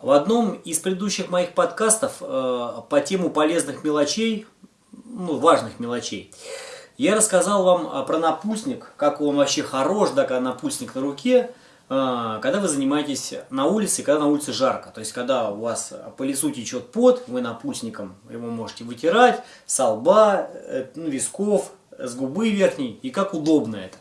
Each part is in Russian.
В одном из предыдущих моих подкастов э, по тему полезных мелочей, ну, важных мелочей, я рассказал вам э, про напульсник, как он вообще хорош, да, когда напульсник на руке, э, когда вы занимаетесь на улице, когда на улице жарко. То есть, когда у вас по лицу течет пот, вы напульсником его можете вытирать, с лба, э, ну, висков, с губы верхней, и как удобно это.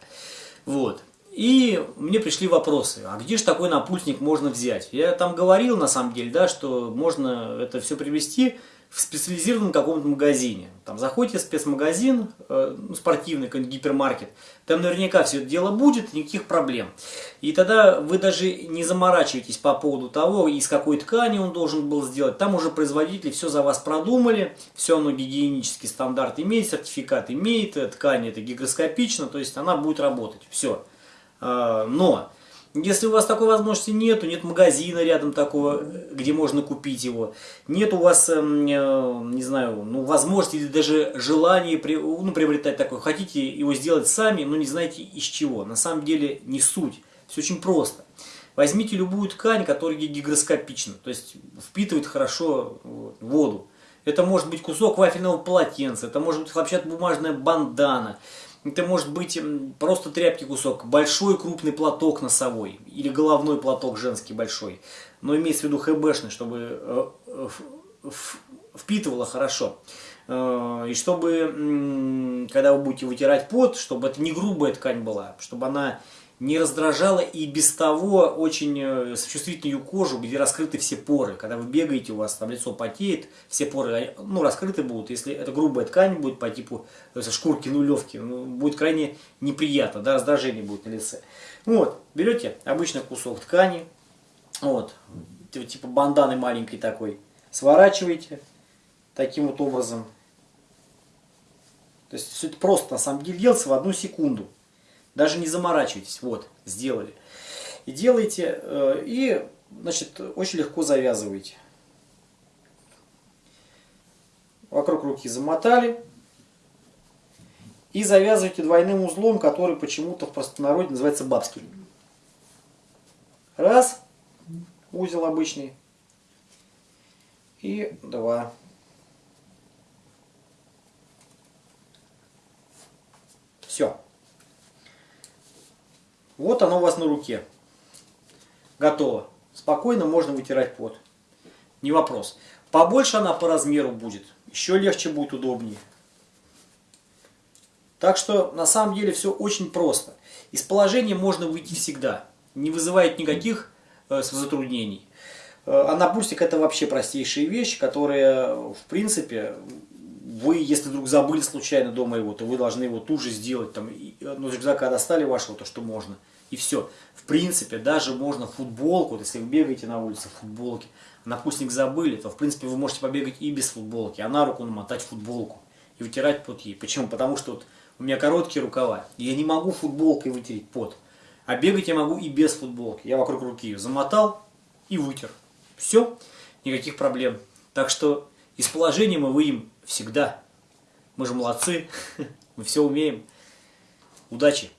Вот. И мне пришли вопросы, а где же такой напульсник можно взять? Я там говорил, на самом деле, да, что можно это все привезти в специализированном каком-то магазине. Там заходите в спецмагазин, э, ну, спортивный какой-нибудь гипермаркет, там наверняка все это дело будет, никаких проблем. И тогда вы даже не заморачиваетесь по поводу того, из какой ткани он должен был сделать. Там уже производители все за вас продумали, все оно гигиенический стандарт имеет, сертификат имеет, ткань это гигроскопично, то есть она будет работать. Все. А, но, если у вас такой возможности нету, нет магазина рядом такого, где можно купить его, нет у вас, эм, э, не знаю, ну, возможности или даже желания ну, приобретать такое, хотите его сделать сами, но не знаете из чего. На самом деле не суть, все очень просто. Возьмите любую ткань, которая гигроскопична, то есть впитывает хорошо воду. Это может быть кусок вафельного полотенца, это может быть хлопчатобумажная бандана, это может быть просто тряпки кусок, большой крупный платок носовой или головной платок женский большой. Но имеется в виду хэбэшный, чтобы э, впитывало хорошо. Э, и чтобы, когда вы будете вытирать пот, чтобы это не грубая ткань была, чтобы она не раздражала и без того очень э, чувствительную кожу, где раскрыты все поры. Когда вы бегаете, у вас там лицо потеет, все поры ну, раскрыты будут. Если это грубая ткань будет по типу шкурки нулевки, ну, будет крайне неприятно, да, раздражение будет на лице. Вот, берете обычный кусок ткани, вот, типа банданы маленькой такой, сворачиваете таким вот образом. То есть все это просто на самом деле делается в одну секунду. Даже не заморачивайтесь. Вот, сделали. И делайте, э, и, значит, очень легко завязываете. Вокруг руки замотали. И завязывайте двойным узлом, который почему-то в простонародье называется бабский. Раз. Узел обычный. И два. Все. Вот оно у вас на руке. Готово. Спокойно можно вытирать пот. Не вопрос. Побольше она по размеру будет. Еще легче будет, удобнее. Так что на самом деле все очень просто. Из положения можно выйти всегда. Не вызывает никаких э, затруднений. Э, а напульсник это вообще простейшая вещь, которая в принципе вы, если вдруг забыли случайно дома его, то вы должны его тут же сделать. Там, ну, рюкзака достали вашего, то что можно. И все. В принципе, даже можно футболку, вот если вы бегаете на улице в футболке, напульсник забыли, то в принципе вы можете побегать и без футболки, а на руку намотать футболку и вытирать пот ей. Почему? Потому что вот у меня короткие рукава, и я не могу футболкой вытереть пот. А бегать я могу и без футболки. Я вокруг руки ее замотал и вытер. Все, никаких проблем. Так что из положения мы выйдем всегда. Мы же молодцы, мы все умеем. Удачи!